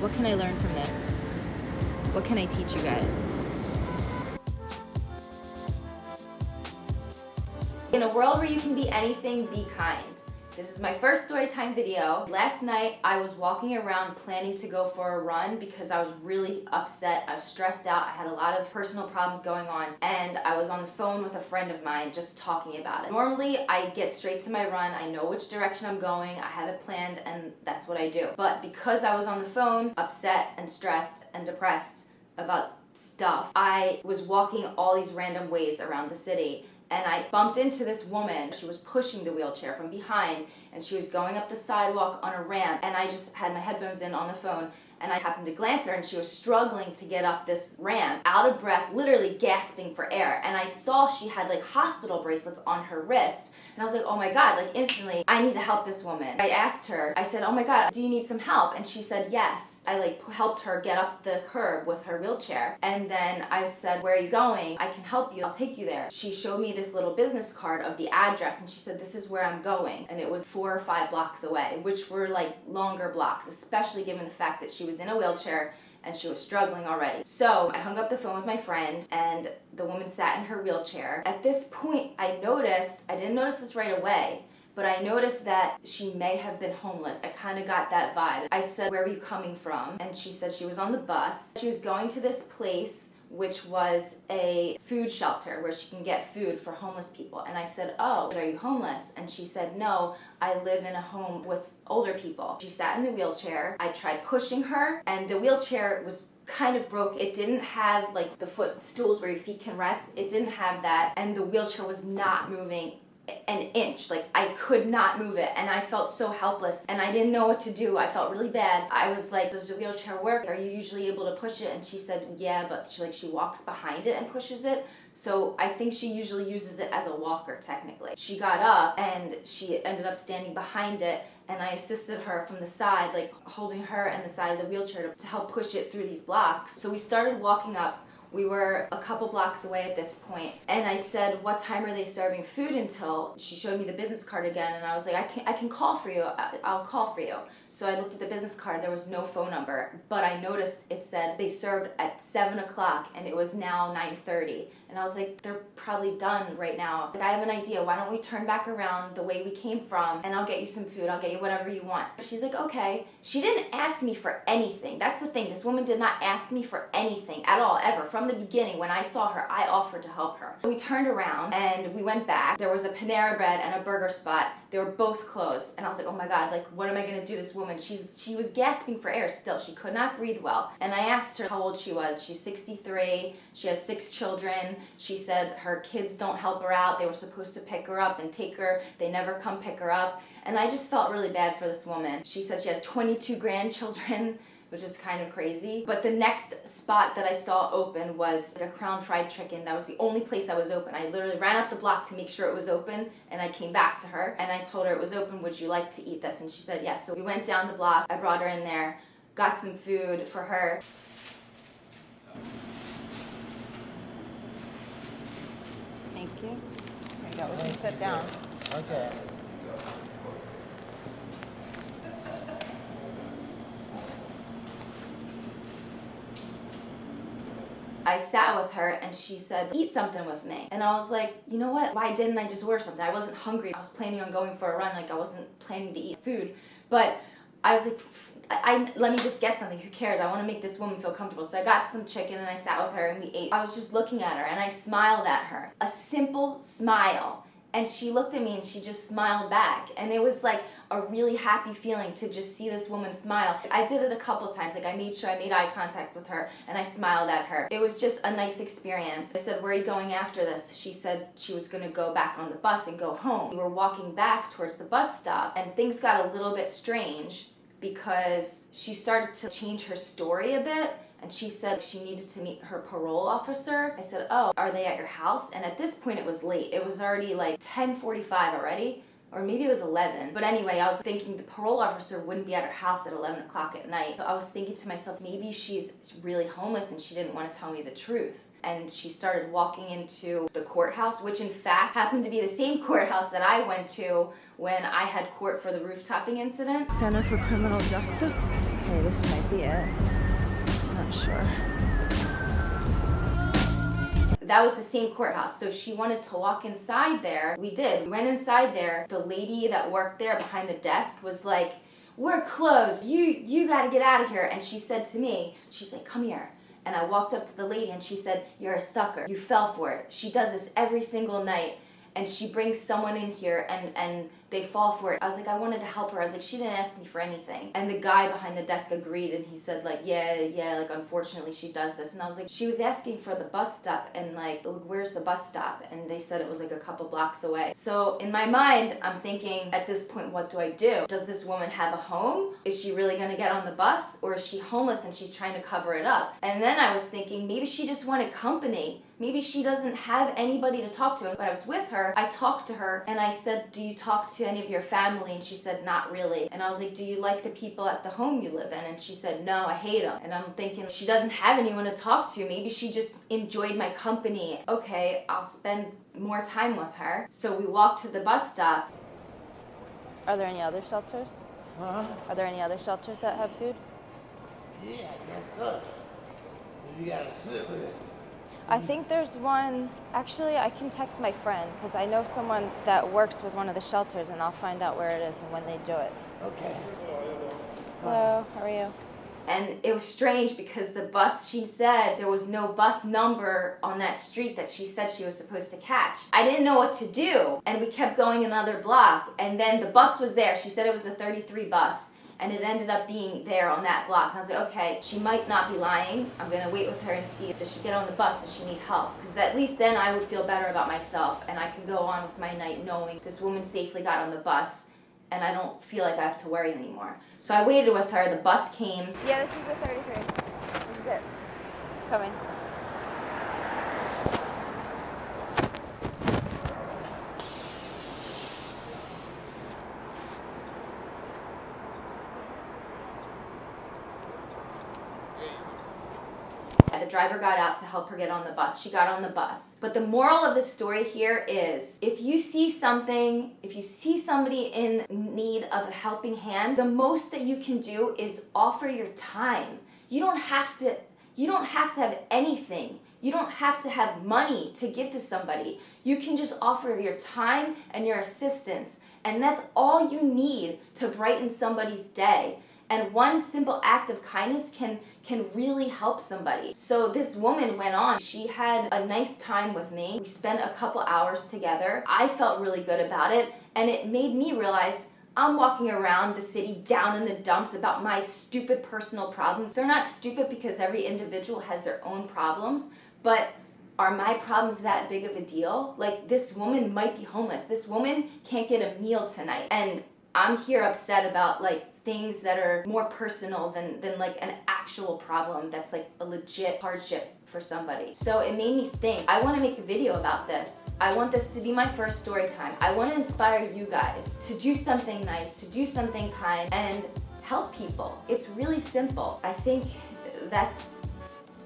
What can I learn from this? What can I teach you guys? In a world where you can be anything, be kind. This is my first storytime video. Last night I was walking around planning to go for a run because I was really upset. I was stressed out. I had a lot of personal problems going on and I was on the phone with a friend of mine just talking about it. Normally I get straight to my run. I know which direction I'm going. I have it planned and that's what I do. But because I was on the phone upset and stressed and depressed about stuff, I was walking all these random ways around the city and I bumped into this woman. She was pushing the wheelchair from behind and she was going up the sidewalk on a ramp and I just had my headphones in on the phone and I happened to glance her and she was struggling to get up this ramp, out of breath, literally gasping for air. And I saw she had like hospital bracelets on her wrist. And I was like, oh my God, like instantly, I need to help this woman. I asked her, I said, oh my God, do you need some help? And she said, yes. I like helped her get up the curb with her wheelchair. And then I said, where are you going? I can help you, I'll take you there. She showed me this little business card of the address and she said, this is where I'm going. And it was four or five blocks away, which were like longer blocks, especially given the fact that she was in a wheelchair and she was struggling already. So I hung up the phone with my friend and the woman sat in her wheelchair. At this point, I noticed, I didn't notice this right away, but I noticed that she may have been homeless. I kind of got that vibe. I said, where were you coming from? And she said she was on the bus. She was going to this place which was a food shelter where she can get food for homeless people. And I said, oh, are you homeless? And she said, no, I live in a home with older people. She sat in the wheelchair. I tried pushing her and the wheelchair was kind of broke. It didn't have like the footstools where your feet can rest. It didn't have that. And the wheelchair was not moving an inch. Like I could not move it and I felt so helpless and I didn't know what to do. I felt really bad. I was like, does the wheelchair work? Are you usually able to push it? And she said, yeah, but she like she walks behind it and pushes it. So I think she usually uses it as a walker technically. She got up and she ended up standing behind it and I assisted her from the side, like holding her and the side of the wheelchair to, to help push it through these blocks. So we started walking up we were a couple blocks away at this point, and I said, "What time are they serving food until?" She showed me the business card again, and I was like, "I can I can call for you. I'll call for you." So I looked at the business card. There was no phone number, but I noticed it said they served at seven o'clock, and it was now nine thirty. And I was like, "They're probably done right now." Like, I have an idea. Why don't we turn back around the way we came from, and I'll get you some food. I'll get you whatever you want. She's like, "Okay." She didn't ask me for anything. That's the thing. This woman did not ask me for anything at all, ever. From the beginning, when I saw her, I offered to help her. We turned around and we went back. There was a Panera Bread and a burger spot. They were both closed. And I was like, oh my God, like, what am I gonna do this woman? She's She was gasping for air still. She could not breathe well. And I asked her how old she was. She's 63. She has six children. She said her kids don't help her out. They were supposed to pick her up and take her. They never come pick her up. And I just felt really bad for this woman. She said she has 22 grandchildren which is kind of crazy. But the next spot that I saw open was like a crown fried chicken. That was the only place that was open. I literally ran up the block to make sure it was open and I came back to her and I told her it was open. Would you like to eat this? And she said yes. So we went down the block. I brought her in there, got some food for her. Thank you. There you go. We can sit down. Okay. I sat with her and she said, eat something with me. And I was like, you know what? Why didn't I just order something? I wasn't hungry. I was planning on going for a run. Like I wasn't planning to eat food. But I was like, I, let me just get something. Who cares? I want to make this woman feel comfortable. So I got some chicken and I sat with her and we ate. I was just looking at her and I smiled at her. A simple smile and she looked at me and she just smiled back. And it was like a really happy feeling to just see this woman smile. I did it a couple times. Like i made sure i made eye contact with her and i smiled at her. It was just a nice experience. I said where are you going after this? She said she was going to go back on the bus and go home. We were walking back towards the bus stop and things got a little bit strange because she started to change her story a bit and she said she needed to meet her parole officer. I said, oh, are they at your house? And at this point it was late. It was already like 10.45 already or maybe it was 11. But anyway, I was thinking the parole officer wouldn't be at her house at 11 o'clock at night. So I was thinking to myself, maybe she's really homeless and she didn't want to tell me the truth. and she started walking into the courthouse, which in fact happened to be the same courthouse that I went to when I had court for the roof-topping incident. Center for Criminal Justice. Okay, this might be it. Sure. That was the same courthouse. So she wanted to walk inside there. We did. We went inside there. The lady that worked there behind the desk was like, we're closed. You you got to get out of here. And she said to me, she's like, come here. And I walked up to the lady and she said, you're a sucker. You fell for it. She does this every single night and she brings someone in here and and they fall for it. I was like, I wanted to help her. I was like, she didn't ask me for anything. And the guy behind the desk agreed and he said like, yeah, yeah, like unfortunately she does this. And I was like, she was asking for the bus stop and like, where's the bus stop? And they said it was like a couple blocks away. So in my mind, I'm thinking at this point, what do I do? Does this woman have a home? Is she really gonna get on the bus or is she homeless and she's trying to cover it up? And then I was thinking maybe she just wanted company. Maybe she doesn't have anybody to talk to. When I was with her, I talked to her and I said, do you talk to to any of your family? And she said, not really. And I was like, do you like the people at the home you live in? And she said, no, I hate them. And I'm thinking, she doesn't have anyone to talk to. Maybe she just enjoyed my company. Okay, I'll spend more time with her. So we walked to the bus stop. Are there any other shelters? Huh? Are there any other shelters that have food? Yeah, I guess so. You gotta sit with it. I think there's one. Actually, I can text my friend because I know someone that works with one of the shelters, and I'll find out where it is and when they do it. Okay. Hello, how are you? And it was strange because the bus, she said there was no bus number on that street that she said she was supposed to catch. I didn't know what to do. And we kept going another block. And then the bus was there. She said it was a 33 bus and it ended up being there on that block. And I was like, okay, she might not be lying. I'm gonna wait with her and see, does she get on the bus? Does she need help? Because at least then I would feel better about myself and I could go on with my night knowing this woman safely got on the bus and I don't feel like I have to worry anymore. So I waited with her, the bus came. Yeah, this is the 33. This is it. It's coming. Driver got out to help her get on the bus. She got on the bus. But the moral of the story here is if you see something, if you see somebody in need of a helping hand, the most that you can do is offer your time. You don't have to you don't have to have anything. You don't have to have money to give to somebody. You can just offer your time and your assistance, and that's all you need to brighten somebody's day and one simple act of kindness can can really help somebody. So this woman went on. She had a nice time with me. We spent a couple hours together. I felt really good about it and it made me realize I'm walking around the city down in the dumps about my stupid personal problems. They're not stupid because every individual has their own problems, but are my problems that big of a deal? Like this woman might be homeless. This woman can't get a meal tonight. And I'm here upset about like things that are more personal than, than like an actual problem that's like a legit hardship for somebody. So it made me think, I wanna make a video about this. I want this to be my first story time. I wanna inspire you guys to do something nice, to do something kind, and help people. It's really simple. I think that's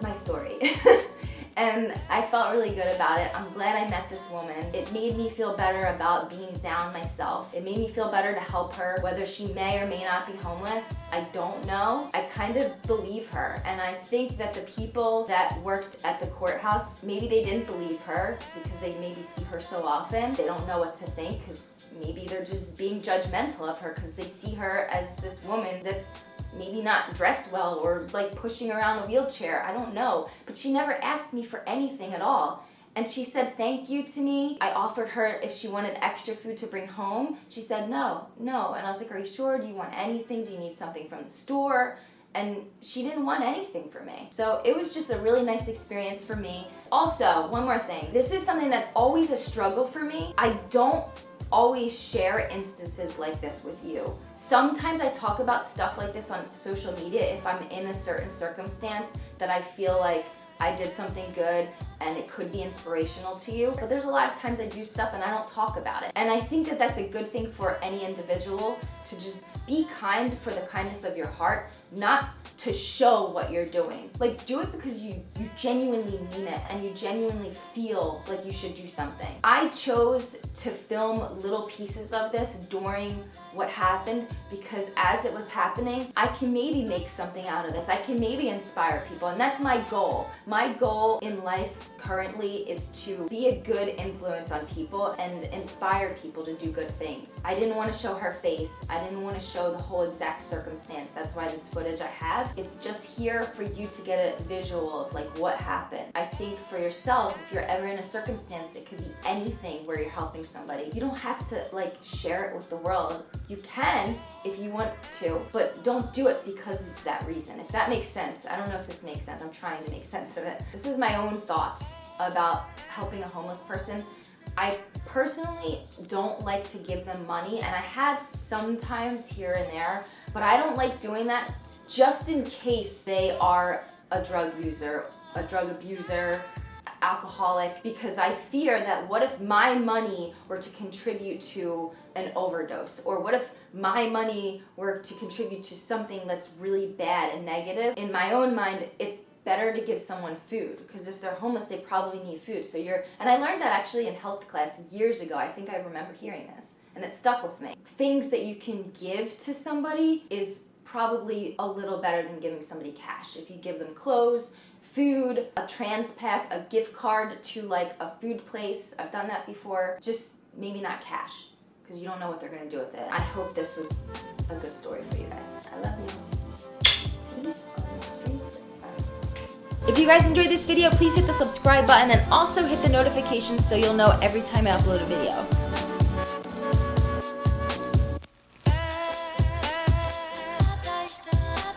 my story. and I felt really good about it. I'm glad I met this woman. It made me feel better about being down myself. It made me feel better to help her, whether she may or may not be homeless. I don't know. I kind of believe her. And I think that the people that worked at the courthouse, maybe they didn't believe her because they maybe see her so often. They don't know what to think because maybe they're just being judgmental of her because they see her as this woman that's maybe not dressed well or like pushing around a wheelchair. I don't know. But she never asked me for anything at all. And she said thank you to me. I offered her if she wanted extra food to bring home. She said no, no. And I was like, are you sure? Do you want anything? Do you need something from the store? And she didn't want anything from me. So it was just a really nice experience for me. Also, one more thing. This is something that's always a struggle for me. I don't always share instances like this with you. Sometimes I talk about stuff like this on social media if I'm in a certain circumstance that I feel like I did something good and it could be inspirational to you. But there's a lot of times I do stuff and I don't talk about it. And I think that that's a good thing for any individual to just be kind for the kindness of your heart, not to show what you're doing. Like do it because you, you genuinely mean it and you genuinely feel like you should do something. I chose to film little pieces of this during what happened because as it was happening, I can maybe make something out of this. I can maybe inspire people and that's my goal. My goal in life currently is to be a good influence on people and inspire people to do good things. I didn't want to show her face. I didn't want to show the whole exact circumstance. That's why this footage I have, it's just here for you to get a visual of like what happened. I think for yourselves, if you're ever in a circumstance, it could be anything where you're helping somebody. You don't have to like share it with the world. You can if you want to, but don't do it because of that reason. If that makes sense. I don't know if this makes sense. I'm trying to make sense of it. This is my own thoughts about helping a homeless person. I personally don't like to give them money and I have sometimes here and there, but I don't like doing that just in case they are a drug user, a drug abuser, alcoholic, because I fear that what if my money were to contribute to an overdose? Or what if my money were to contribute to something that's really bad and negative? In my own mind, it's better to give someone food because if they're homeless they probably need food so you're and i learned that actually in health class years ago i think i remember hearing this and it stuck with me things that you can give to somebody is probably a little better than giving somebody cash. If you give them clothes food a TransPass a gift card to like a food place i've done that before just maybe not cash because you don't know what they're to do with it. I hope this was a good story for you guys. I love you. If you guys enjoyed this video, please hit the subscribe button and also hit the notifications so you'll know every time I upload a video.